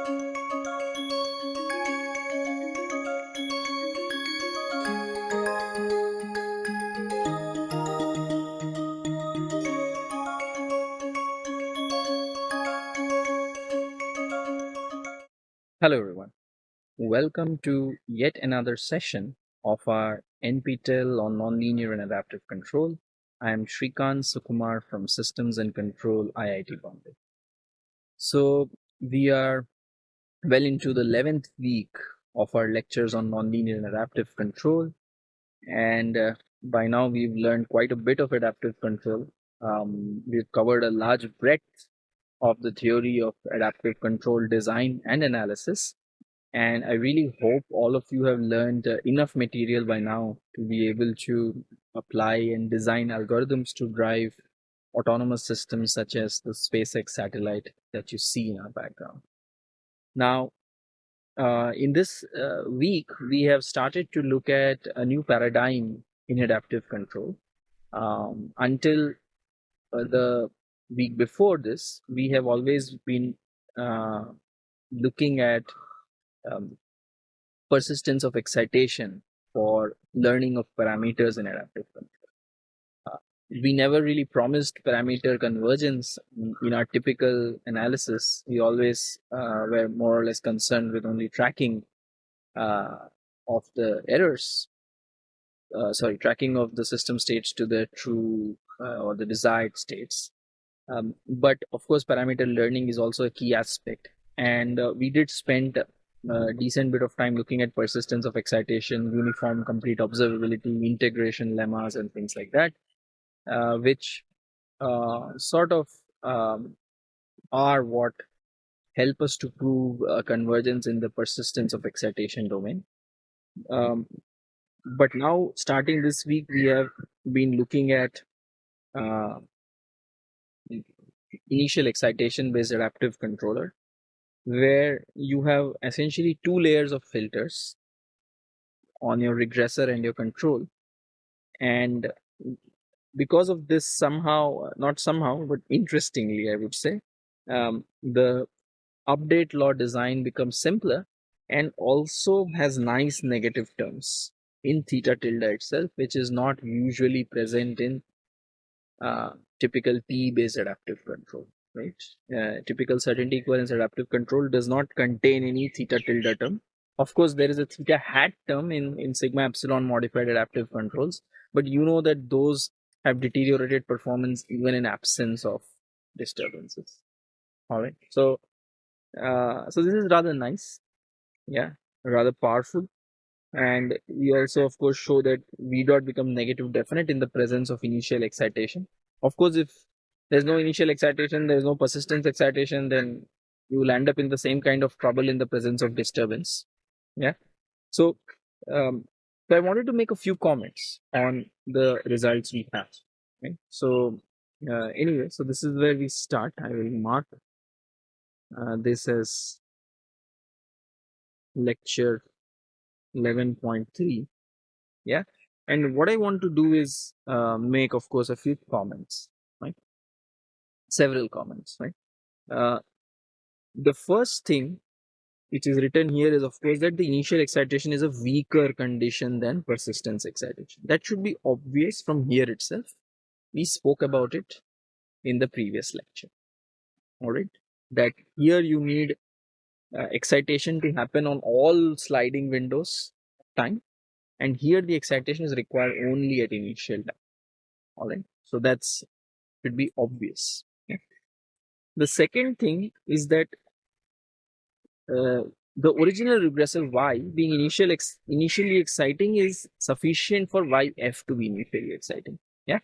Hello everyone. Welcome to yet another session of our NPTEL on Nonlinear and Adaptive Control. I am Srikant Sukumar from Systems and Control IIT Bombay. So we are well into the 11th week of our lectures on nonlinear and adaptive control. And uh, by now we've learned quite a bit of adaptive control. Um, we've covered a large breadth of the theory of adaptive control design and analysis. And I really hope all of you have learned uh, enough material by now to be able to apply and design algorithms to drive autonomous systems such as the SpaceX satellite that you see in our background. Now, uh, in this uh, week, we have started to look at a new paradigm in adaptive control. Um, until uh, the week before this, we have always been uh, looking at um, persistence of excitation for learning of parameters in adaptive control. Uh, we never really promised parameter convergence in our typical analysis. We always uh, were more or less concerned with only tracking uh, of the errors. Uh, sorry, tracking of the system states to the true uh, or the desired states. Um, but of course, parameter learning is also a key aspect. And uh, we did spend a decent bit of time looking at persistence of excitation, uniform complete observability, integration lemmas, and things like that, uh, which uh, sort of um, are what help us to prove convergence in the persistence of excitation domain. Um, but now, starting this week, we have been looking at uh, initial excitation based adaptive controller where you have essentially two layers of filters on your regressor and your control and because of this somehow not somehow but interestingly i would say um, the update law design becomes simpler and also has nice negative terms in theta tilde itself which is not usually present in uh, typical PE based adaptive control, right? Uh, typical certainty equivalence adaptive control does not contain any theta tilde term. Of course, there is a theta hat term in, in sigma epsilon modified adaptive controls, but you know that those have deteriorated performance even in absence of disturbances. All right. So, uh, so this is rather nice. Yeah, rather powerful and we also of course show that v dot become negative definite in the presence of initial excitation of course if there's no initial excitation there's no persistence excitation then you will end up in the same kind of trouble in the presence of disturbance yeah so um, so i wanted to make a few comments on the results we have so uh, anyway so this is where we start. I will mark uh, this as lecture 11.3 yeah? And what i want to do is uh, make of course a few comments right? Several comments right? Uh, the first thing which is written here is of course that the initial excitation is a weaker condition than persistence excitation. That should be obvious from here itself. We spoke about it in the previous lecture. All right? That here you need uh, excitation to happen on all sliding windows time. And here the excitation is required only at initial time. All right? So that's should be obvious. The second thing is that uh, the original regressor y being initial ex initially exciting is sufficient for yf to be initially exciting yeah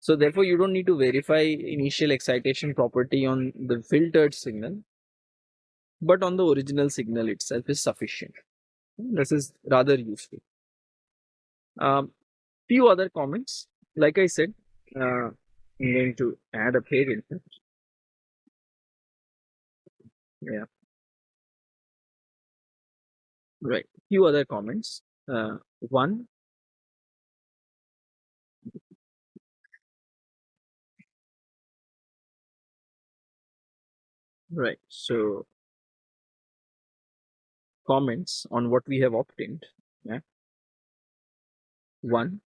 so therefore you don't need to verify initial excitation property on the filtered signal but on the original signal itself is sufficient. This is rather useful. Um, few other comments. Like I said, uh, I'm going to add a page. Yeah. Right. Few other comments. Uh, one. Right. So comments on what we have obtained. Yeah. One,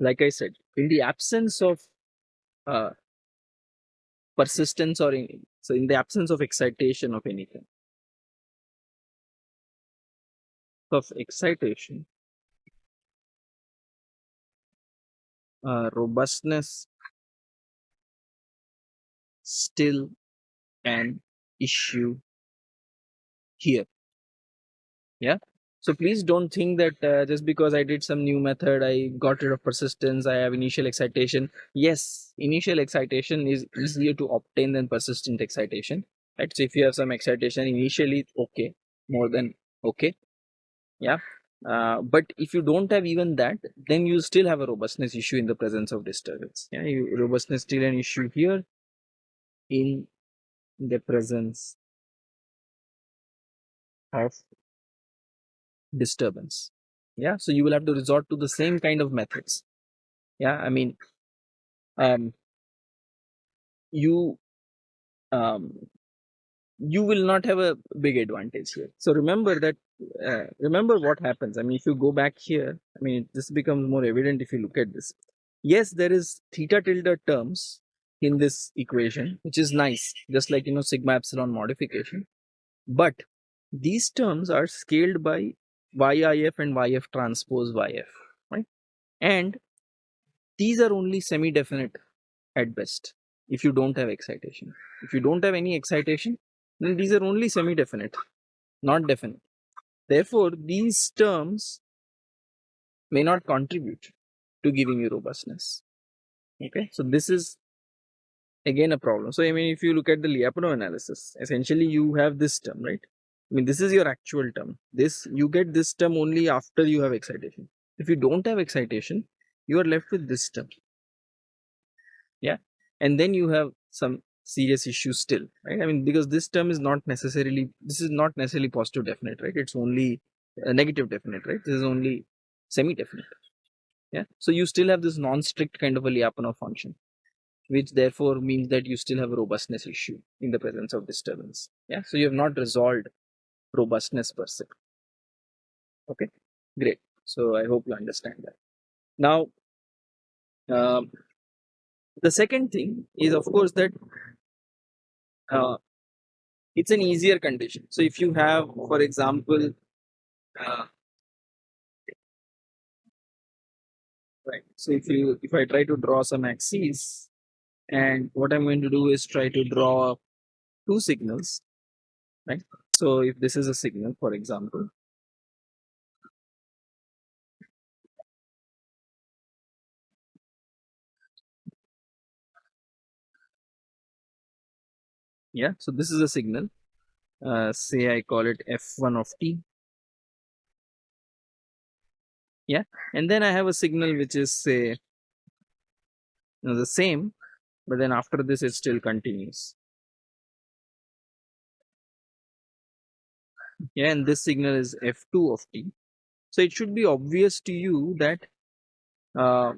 like I said, in the absence of uh, persistence or in, so in the absence of excitation of anything, of excitation, uh, robustness still an issue here. Yeah. So please don't think that uh, just because I did some new method, I got rid of persistence, I have initial excitation. Yes, initial excitation is easier to obtain than persistent excitation. Right. So if you have some excitation initially, okay, more than okay. Yeah. Uh, but if you don't have even that, then you still have a robustness issue in the presence of disturbance. Yeah, you, robustness still an issue here in the presence of disturbance yeah so you will have to resort to the same kind of methods yeah i mean um you um you will not have a big advantage here so remember that uh, remember what happens i mean if you go back here i mean this becomes more evident if you look at this yes there is theta tilde terms in this equation which is nice just like you know sigma epsilon modification but these terms are scaled by YIF and YF transpose YF, right? And these are only semi-definite at best if you don't have excitation. If you don't have any excitation, these are only semi-definite, not definite. Therefore, these terms may not contribute to giving you robustness. Okay, so this is again a problem. So I mean, if you look at the Lyapunov analysis, essentially you have this term, right? I mean, this is your actual term. This you get this term only after you have excitation. If you don't have excitation, you are left with this term. Yeah, and then you have some serious issues still, right? I mean, because this term is not necessarily this is not necessarily positive definite, right? It's only a negative definite, right? This is only semi-definite. Yeah, so you still have this non-strict kind of a Lyapunov function which therefore means that you still have a robustness issue in the presence of disturbance. Yeah, so you have not resolved robustness per se. Okay, great. So I hope you understand that. Now, um, the second thing is, of course, that uh, it's an easier condition. So if you have, for example, uh, right. So if you if I try to draw some axes, and what I'm going to do is try to draw two signals, right? So if this is a signal, for example, yeah, so this is a signal, uh, say I call it f1 of t, yeah, and then I have a signal which is say you know, the same, but then after this it still continues. yeah and this signal is f2 of t. So it should be obvious to you that uh,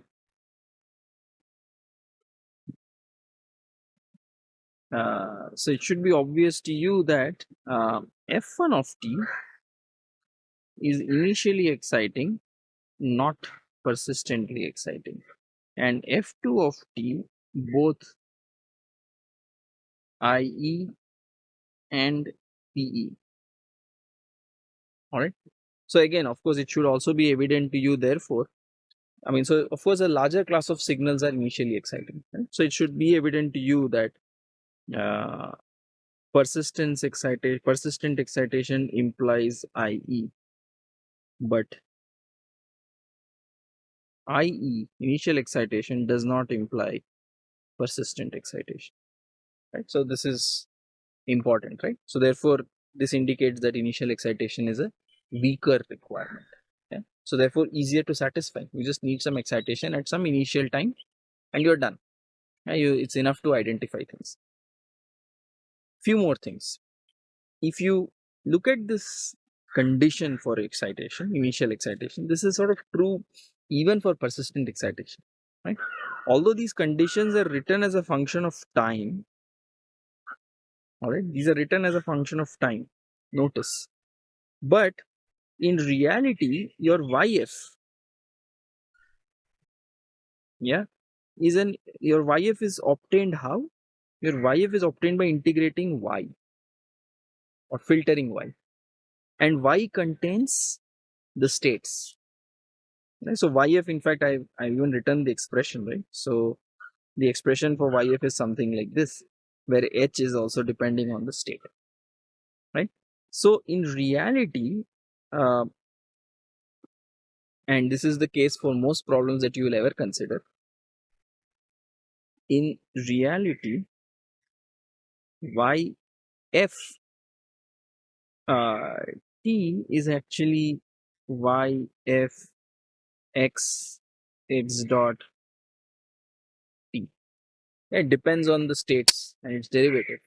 uh, so it should be obvious to you that uh, f1 of t is initially exciting not persistently exciting. And f2 of t both ie and pe all right so again of course it should also be evident to you therefore. I mean so of course a larger class of signals are initially exciting right? so it should be evident to you that uh, persistence excitation persistent excitation implies ie but ie initial excitation does not imply persistent excitation right so this is important right so therefore this indicates that initial excitation is a weaker requirement. Yeah? So therefore easier to satisfy. You just need some excitation at some initial time and you're done. Yeah, you, it's enough to identify things. Few more things. If you look at this condition for excitation, initial excitation, this is sort of true even for persistent excitation. Right? Although these conditions are written as a function of time, All right, these are written as a function of time. Notice, but in reality, your YF, yeah, is an your YF is obtained how? Your YF is obtained by integrating Y or filtering Y, and Y contains the states. Right? So YF, in fact, I I even written the expression right. So the expression for YF is something like this, where H is also depending on the state, right? So in reality, uh, and this is the case for most problems that you will ever consider. In reality, YF uh, T is actually YF X X dot T. It depends on the states and its derivative.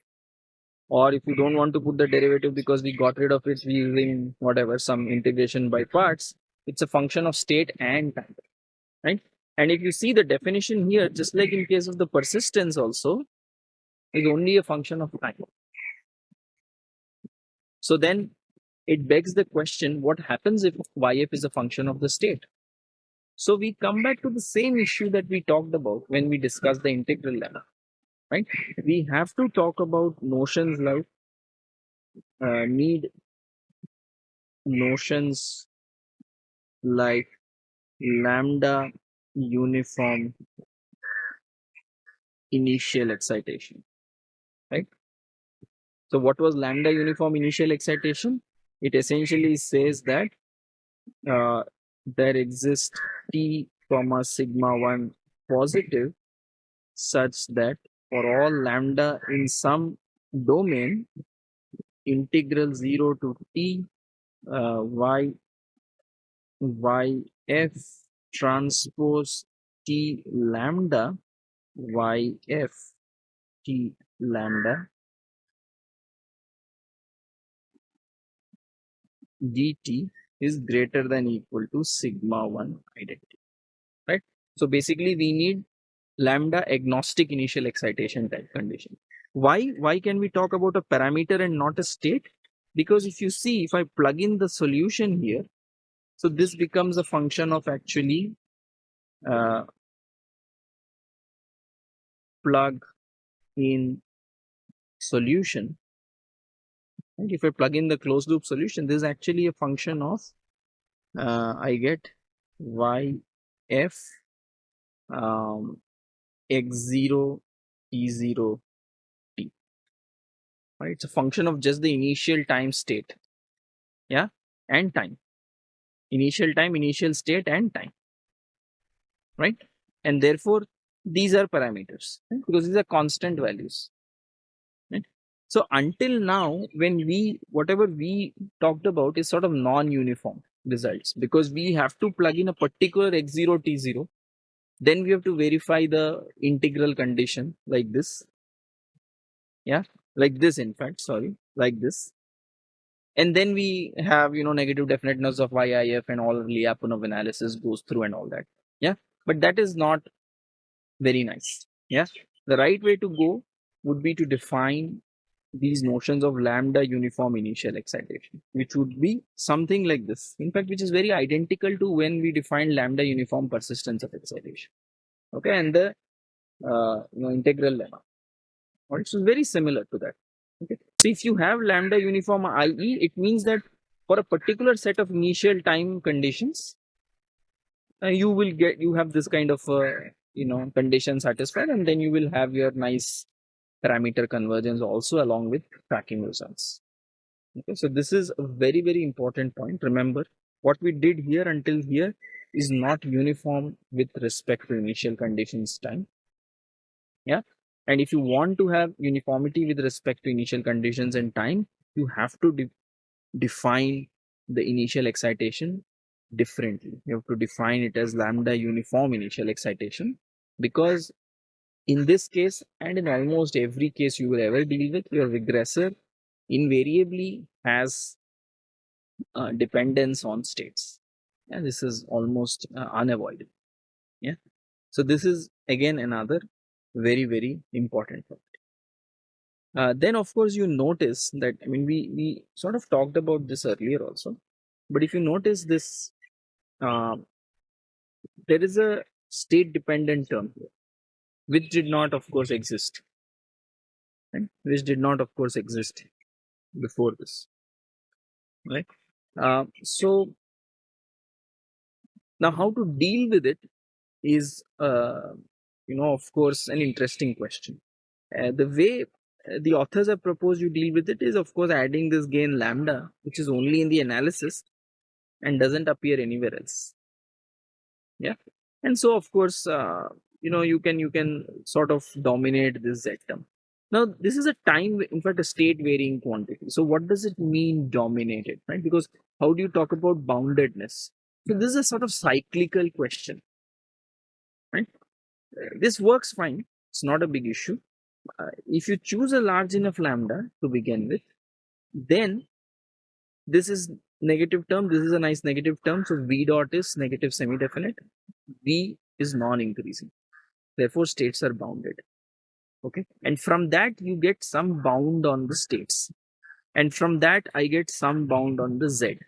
Or if you don't want to put the derivative because we got rid of it using whatever some integration by parts, it's a function of state and time, right? And if you see the definition here, just like in case of the persistence also, is only a function of time. So then it begs the question, what happens if YF is a function of the state? So we come back to the same issue that we talked about when we discussed the integral lemma, right? We have to talk about notions like uh, need notions like lambda uniform initial excitation? So what was lambda uniform initial excitation? It essentially says that uh, there exists t comma sigma 1 positive such that for all lambda in some domain integral 0 to t uh, y y f transpose t lambda y f t lambda dt is greater than equal to sigma 1 identity right? So basically we need lambda agnostic initial excitation type condition. Why why can we talk about a parameter and not a state? Because if you see if i plug in the solution here so this becomes a function of actually uh, plug in solution and if I plug in the closed loop solution, this is actually a function of uh, I get yf um, x0 t0 t. Right, it's a function of just the initial time state, yeah, and time. Initial time, initial state, and time. Right, and therefore these are parameters right? because these are constant values. So until now, when we, whatever we talked about is sort of non-uniform results because we have to plug in a particular x0, t0. Then we have to verify the integral condition like this. Yeah, like this, in fact, sorry, like this. And then we have, you know, negative definiteness of YIF and all Lyapunov analysis goes through and all that. Yeah, but that is not very nice. Yeah, the right way to go would be to define these notions of lambda uniform initial excitation, which would be something like this. In fact, which is very identical to when we define lambda uniform persistence of excitation. Okay, and the uh, you know integral lemma. Or it's very similar to that. Okay, so if you have lambda uniform IE, it means that for a particular set of initial time conditions, uh, you will get you have this kind of uh, you know condition satisfied, and then you will have your nice parameter convergence also along with tracking results. Okay, so this is a very, very important point. Remember, what we did here until here is not uniform with respect to initial conditions time. Yeah. And if you want to have uniformity with respect to initial conditions and time, you have to de define the initial excitation differently. You have to define it as lambda uniform initial excitation because in this case and in almost every case you will ever deal with your regressor invariably has uh, dependence on states. And this is almost uh, unavoidable. Yeah. So this is again another very very important point. Uh, then, of course, you notice that, I mean, we, we sort of talked about this earlier also, but if you notice this, uh, there is a state dependent term here, which did not, of course, exist, right? which did not, of course, exist before this, right? Uh, so, now how to deal with it is, uh, you know, of course, an interesting question. Uh, the way uh, the authors have proposed you deal with it is, of course, adding this gain lambda, which is only in the analysis and doesn't appear anywhere else. Yeah, and so of course, uh, you know, you can you can sort of dominate this z term. Now, this is a time, in fact, a state varying quantity. So, what does it mean dominated, right? Because how do you talk about boundedness? So, this is a sort of cyclical question, right? This works fine. It's not a big issue. Uh, if you choose a large enough lambda to begin with, then this is negative term. This is a nice negative term. So, V dot is negative semi-definite. V is non-increasing. Therefore, states are bounded. Okay? And from that you get some bound on the states. And from that i get some bound on the z.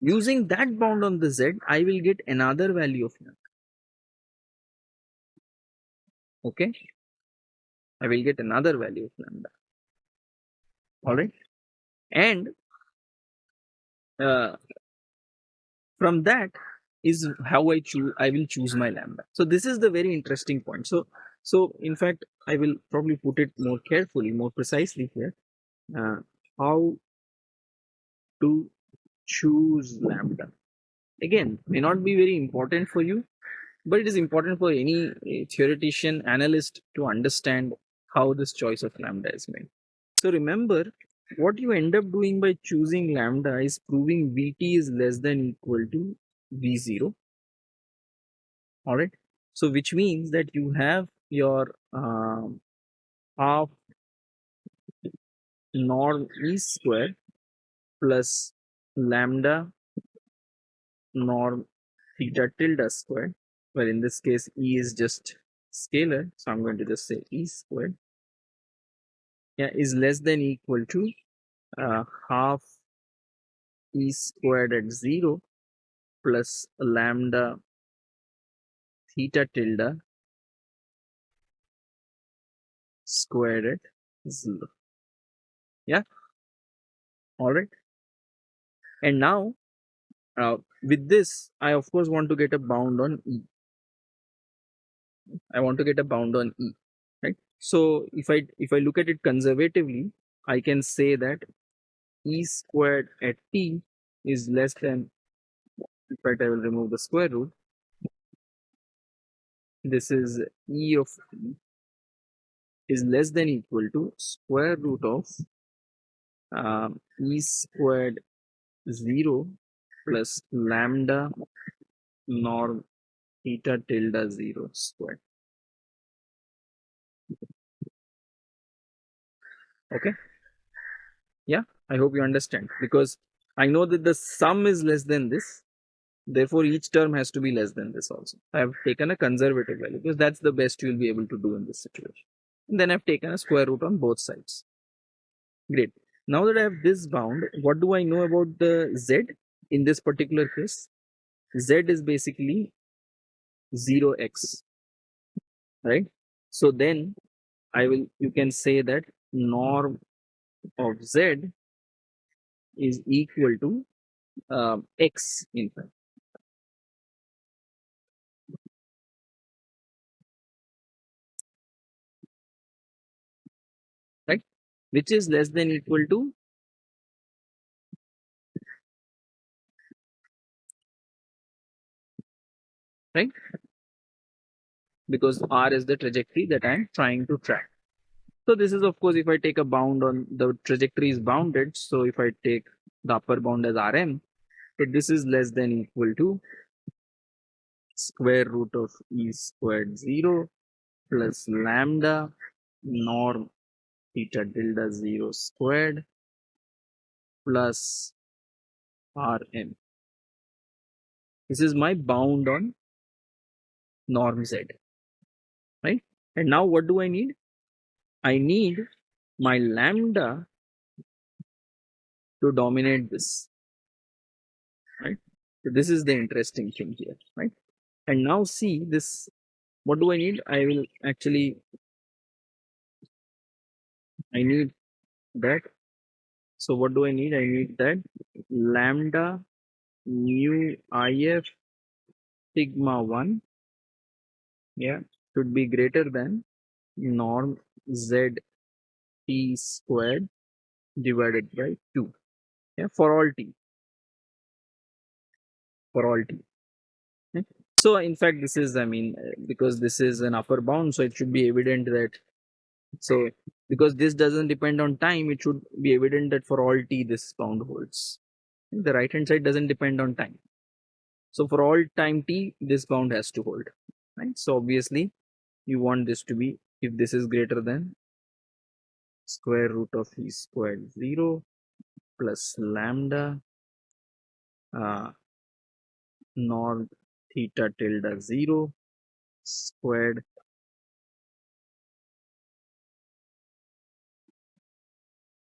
Using that bound on the z i will get another value of lambda okay? I will get another value of lambda. All right? And uh, from that is how i choose i will choose my lambda so this is the very interesting point so so in fact, I will probably put it more carefully, more precisely here. Uh, how to choose lambda. Again, may not be very important for you, but it is important for any uh, theoretician, analyst to understand how this choice of lambda is made. So remember, what you end up doing by choosing lambda is proving Vt is less than equal to V0. Alright. So which means that you have your um, half norm e square plus lambda norm theta tilde square where in this case e is just scalar so i'm going to just say e squared yeah is less than equal to uh, half e squared at 0 plus lambda theta tilde squared at 0 yeah? All right and now uh, with this i of course want to get a bound on e. I want to get a bound on e right? So if i if i look at it conservatively i can say that e squared at t is less than in fact i will remove the square root this is e of t is less than equal to square root of um, e squared 0 plus lambda norm theta tilde 0 squared. Okay. Yeah, I hope you understand because I know that the sum is less than this. Therefore, each term has to be less than this also. I have taken a conservative value because that's the best you'll be able to do in this situation. And then I've taken a square root on both sides. Great. Now that I have this bound, what do I know about the z in this particular case? z is basically 0x, right? So then I will, you can say that norm of z is equal to uh, x in fact. Which is less than equal to right? Because r is the trajectory that I'm trying to track. So this is of course if I take a bound on the trajectory is bounded. So if I take the upper bound as Rm, so this is less than equal to square root of e squared 0 plus lambda norm theta tilde 0 squared plus Rm. This is my bound on norm z right and now what do i need I need my lambda to dominate this, right? So this is the interesting thing here, right? And now see this, what do I need? I will actually, I need that. So what do I need? I need that lambda mu if sigma 1 yeah should be greater than norm z t squared divided by 2 yeah for all t for all t okay? so in fact this is i mean because this is an upper bound so it should be evident that so because this doesn't depend on time it should be evident that for all t this bound holds. The right hand side doesn't depend on time. So for all time t this bound has to hold right? So obviously you want this to be if this is greater than square root of e squared 0 plus lambda uh, norm theta tilde 0 squared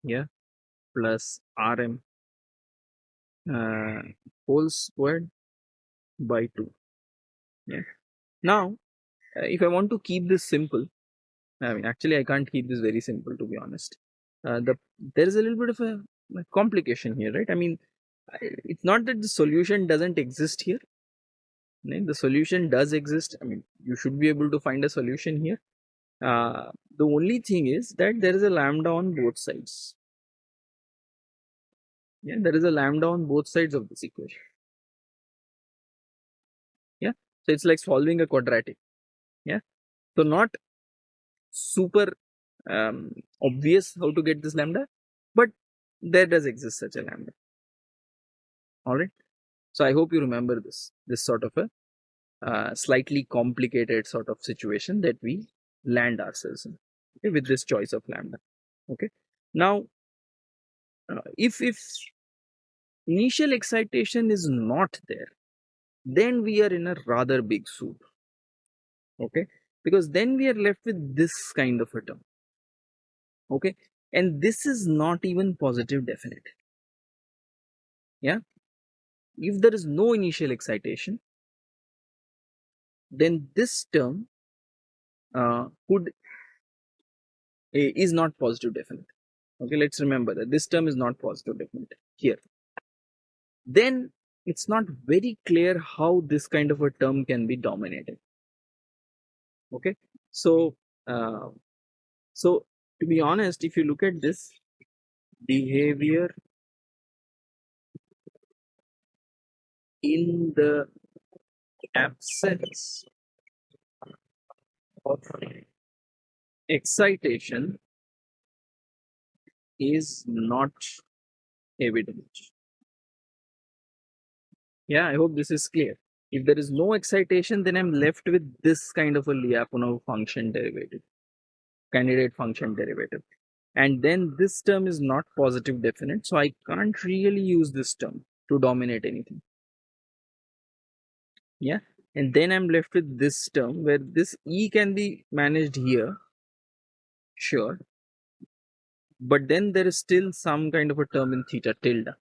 yeah plus rm uh, whole squared by 2 yeah. Now uh, if i want to keep this simple i mean actually i can't keep this very simple to be honest. Uh, the there is a little bit of a, a complication here right? I mean it's not that the solution doesn't exist here. Right? the solution does exist. I mean you should be able to find a solution here. Uh, the only thing is that there is a lambda on both sides yeah there is a lambda on both sides of this equation. Yeah so it's like solving a quadratic. Yeah so not super um, obvious how to get this lambda but there does exist such a lambda. All right so i hope you remember this this sort of a uh, slightly complicated sort of situation that we land ourselves in okay, with this choice of lambda okay. Now uh, if if initial excitation is not there then we are in a rather big soup okay? Because then we are left with this kind of a term okay? And this is not even positive definite yeah? If there is no initial excitation then this term uh, could is not positive definite okay let's remember that this term is not positive definite here. Then it's not very clear how this kind of a term can be dominated. Okay so uh, so to be honest if you look at this behavior in the absence of excitation is not evident. Yeah, I hope this is clear. If there is no excitation, then I'm left with this kind of a Lyapunov function derivative, candidate function derivative. And then this term is not positive definite, so I can't really use this term to dominate anything yeah and then i'm left with this term where this e can be managed here sure but then there is still some kind of a term in theta tilde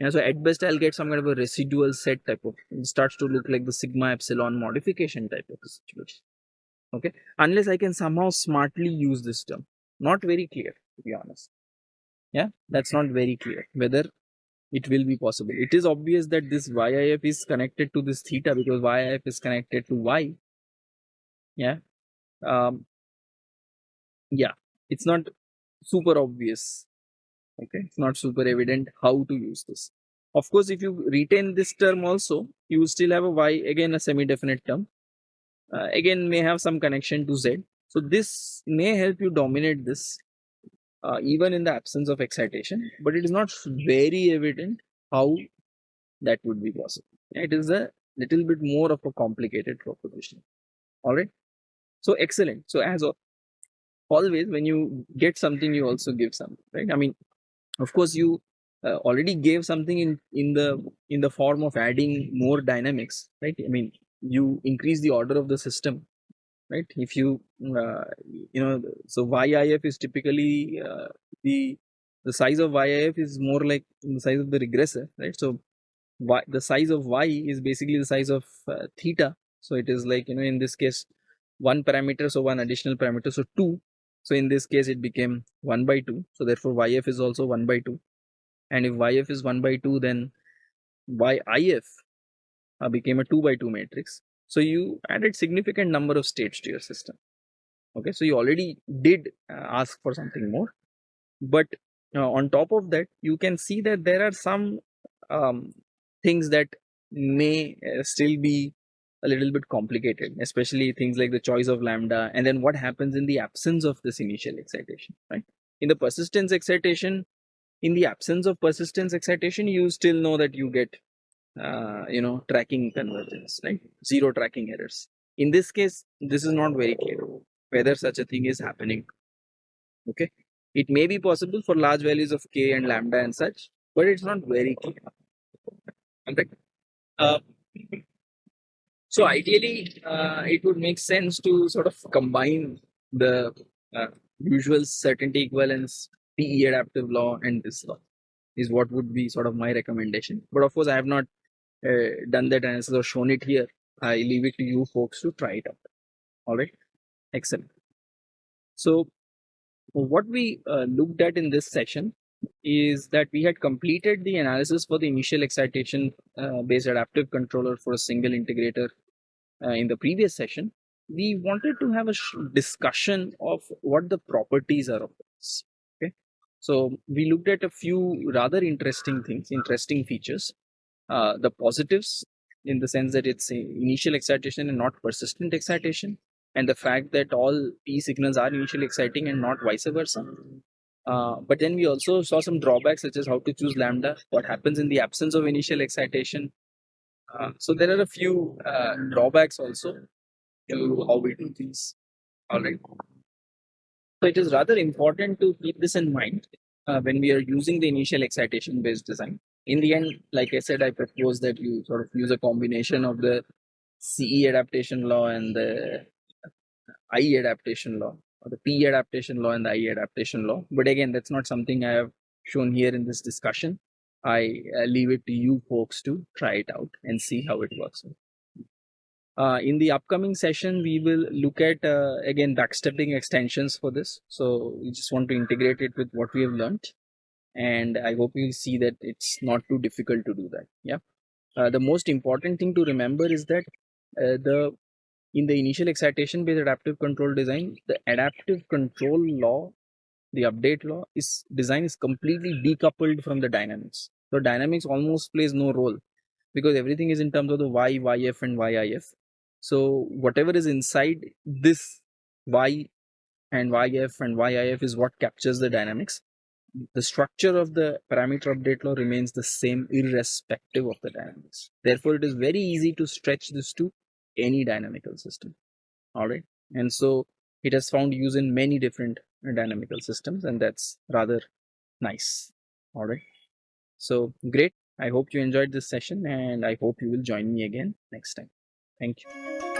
yeah, so at best I'll get some kind of a residual set type of it starts to look like the sigma epsilon modification type of situation. Okay, unless I can somehow smartly use this term. Not very clear to be honest. Yeah, that's not very clear whether it will be possible. It is obvious that this YIF is connected to this theta because YIF is connected to Y. Yeah. Um, yeah, it's not super obvious. Okay, it's not super evident how to use this. Of course, if you retain this term also, you still have a Y, again a semi-definite term. Uh, again, may have some connection to Z. So this may help you dominate this uh, even in the absence of excitation, but it is not very evident how that would be possible. It is a little bit more of a complicated proposition. All right. So excellent. So as always, when you get something, you also give something, right? I mean, of course, you uh, already gave something in in the in the form of adding more dynamics, right? I mean, you increase the order of the system right? If you, uh, you know, so YIF is typically uh, the the size of YIF is more like the size of the regressor, right? So y, the size of Y is basically the size of uh, theta. So it is like, you know, in this case, one parameter, so one additional parameter, so two. So in this case, it became one by two. So therefore, YF is also one by two. And if YF is one by two, then YIF uh, became a two by two matrix. So you added significant number of states to your system. Okay, so you already did uh, ask for something more, but uh, on top of that, you can see that there are some um, things that may uh, still be a little bit complicated, especially things like the choice of lambda and then what happens in the absence of this initial excitation, right? In the persistence excitation, in the absence of persistence excitation, you still know that you get, uh, you know, tracking convergence, right? Zero tracking errors. In this case, this is not very clear whether such a thing is happening. Okay. It may be possible for large values of k and lambda and such, but it's not very clear. Okay. Uh, so ideally, uh, it would make sense to sort of combine the uh, usual certainty equivalence, PE adaptive law, and this law is what would be sort of my recommendation. But of course, I have not uh, done that analysis or shown it here. I leave it to you folks to try it out. All right, excellent. So what we uh, looked at in this session is that we had completed the analysis for the initial excitation uh, based adaptive controller for a single integrator uh, in the previous session. We wanted to have a discussion of what the properties are of this. Okay, so we looked at a few rather interesting things, interesting features. Uh, the positives in the sense that it's initial excitation and not persistent excitation and the fact that all PE signals are initially exciting and not vice versa uh, but then we also saw some drawbacks such as how to choose lambda, what happens in the absence of initial excitation. Uh, so there are a few uh, drawbacks also to how we do things. All right. So it is rather important to keep this in mind uh, when we are using the initial excitation based design. In the end, like I said, I propose that you sort of use a combination of the CE adaptation law and the IE adaptation law or the PE adaptation law and the IE adaptation law. But again, that's not something I have shown here in this discussion. I uh, leave it to you folks to try it out and see how it works. Uh, in the upcoming session, we will look at uh, again backstepping extensions for this. So we just want to integrate it with what we have learned. And I hope you see that it's not too difficult to do that. Yeah. Uh, the most important thing to remember is that uh, the in the initial excitation based adaptive control design, the adaptive control law, the update law is design is completely decoupled from the dynamics. So dynamics almost plays no role because everything is in terms of the y, yf and yif. So whatever is inside this y and yf and yif is what captures the dynamics. The structure of the parameter update law remains the same irrespective of the dynamics. Therefore, it is very easy to stretch this to any dynamical system all right and so it has found use in many different dynamical systems and that's rather nice. All right. So great. I hope you enjoyed this session and i hope you will join me again next time. Thank you